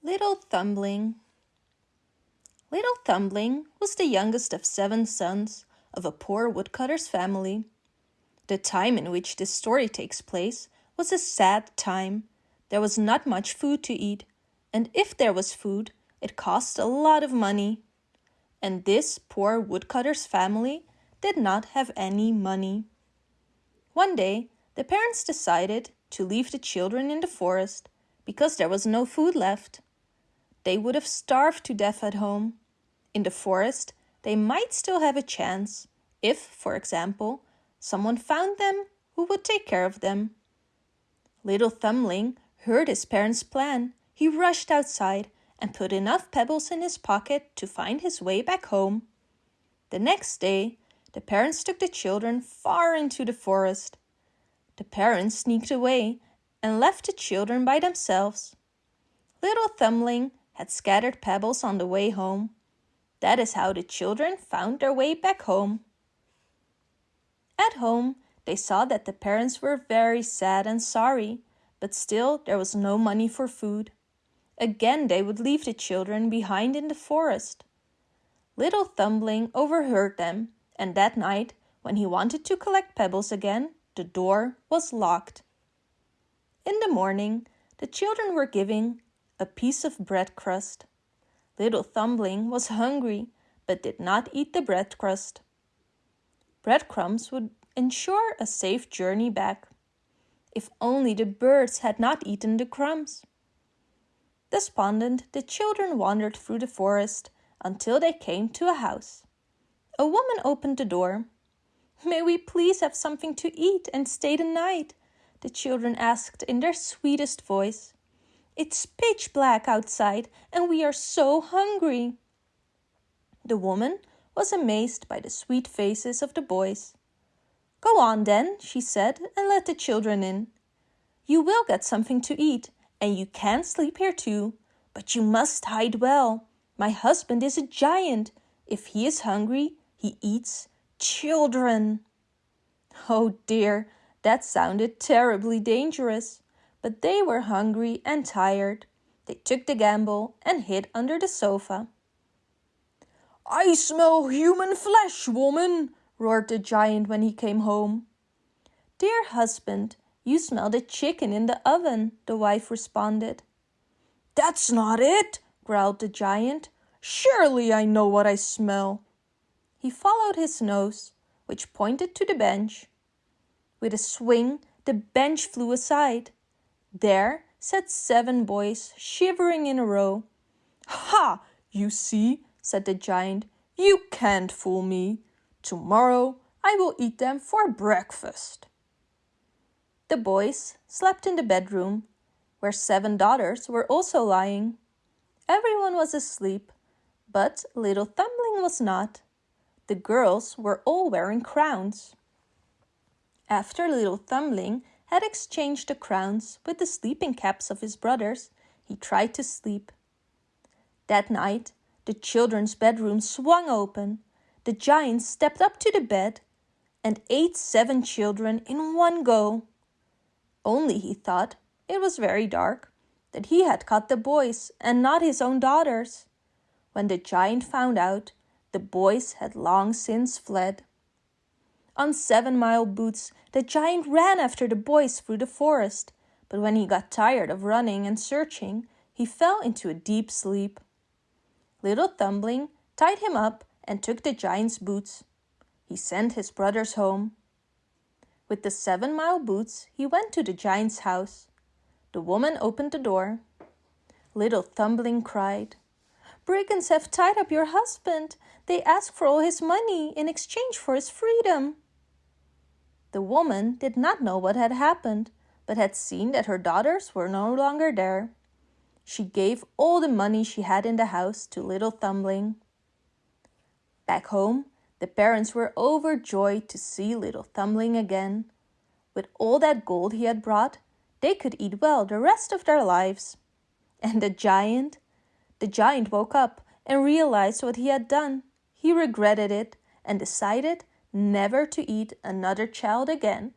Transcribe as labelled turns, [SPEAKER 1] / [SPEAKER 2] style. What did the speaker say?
[SPEAKER 1] Little Thumbling Little Thumbling was the youngest of seven sons of a poor woodcutter's family. The time in which this story takes place was a sad time. There was not much food to eat, and if there was food, it cost a lot of money. And this poor woodcutter's family did not have any money. One day, the parents decided to leave the children in the forest because there was no food left. They would have starved to death at home. In the forest, they might still have a chance if, for example, someone found them who would take care of them. Little Thumbling heard his parents' plan. He rushed outside and put enough pebbles in his pocket to find his way back home. The next day, the parents took the children far into the forest. The parents sneaked away and left the children by themselves. Little Thumbling had scattered pebbles on the way home. That is how the children found their way back home. At home, they saw that the parents were very sad and sorry, but still there was no money for food. Again they would leave the children behind in the forest. Little Thumbling overheard them, and that night, when he wanted to collect pebbles again, the door was locked. In the morning, the children were giving a piece of bread crust. Little Thumbling was hungry, but did not eat the bread crust. Breadcrumbs would ensure a safe journey back. If only the birds had not eaten the crumbs. Despondent, the children wandered through the forest until they came to a house. A woman opened the door. May we please have something to eat and stay the night? The children asked in their sweetest voice. It's pitch black outside and we are so hungry. The woman was amazed by the sweet faces of the boys. Go on then, she said, and let the children in. You will get something to eat, and you can sleep here too, but you must hide well. My husband is a giant. If he is hungry, he eats children. Oh dear, that sounded terribly dangerous but they were hungry and tired. They took the gamble and hid under the sofa. I smell human flesh, woman, roared the giant when he came home. Dear husband, you smell the chicken in the oven, the wife responded. That's not it, growled the giant. Surely I know what I smell. He followed his nose, which pointed to the bench. With a swing, the bench flew aside. There sat seven boys, shivering in a row. Ha! You see, said the giant, you can't fool me. Tomorrow I will eat them for breakfast. The boys slept in the bedroom, where seven daughters were also lying. Everyone was asleep, but little Thumbling was not. The girls were all wearing crowns. After little Thumbling had exchanged the crowns with the sleeping caps of his brothers, he tried to sleep. That night, the children's bedroom swung open. The giant stepped up to the bed and ate seven children in one go. Only he thought it was very dark, that he had caught the boys and not his own daughters. When the giant found out, the boys had long since fled. On Seven Mile Boots, the giant ran after the boys through the forest, but when he got tired of running and searching, he fell into a deep sleep. Little Thumbling tied him up and took the giant's boots. He sent his brothers home. With the seven mile boots, he went to the giant's house. The woman opened the door. Little Thumbling cried, Brigands have tied up your husband. They ask for all his money in exchange for his freedom. The woman did not know what had happened, but had seen that her daughters were no longer there. She gave all the money she had in the house to little Thumbling. Back home, the parents were overjoyed to see little Thumbling again. With all that gold he had brought, they could eat well the rest of their lives. And the giant? The giant woke up and realized what he had done. He regretted it and decided never to eat another child again